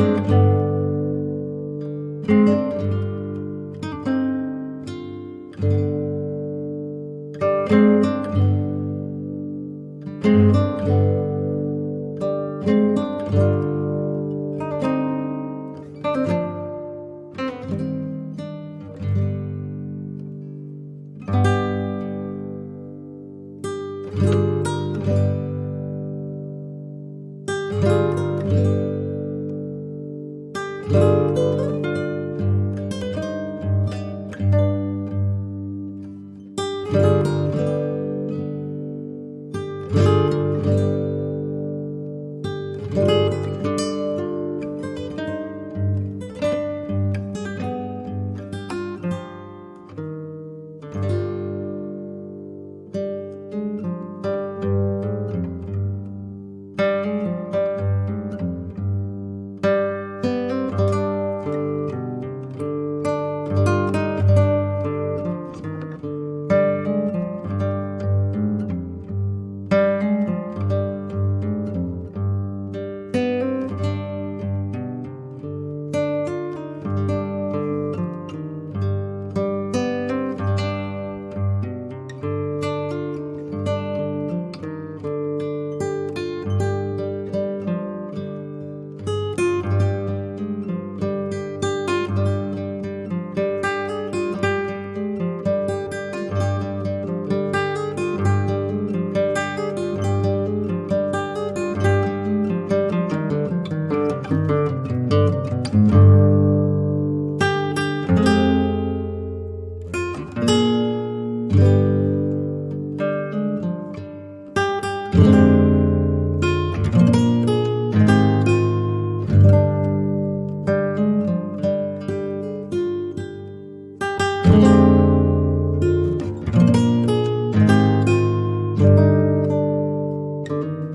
Música you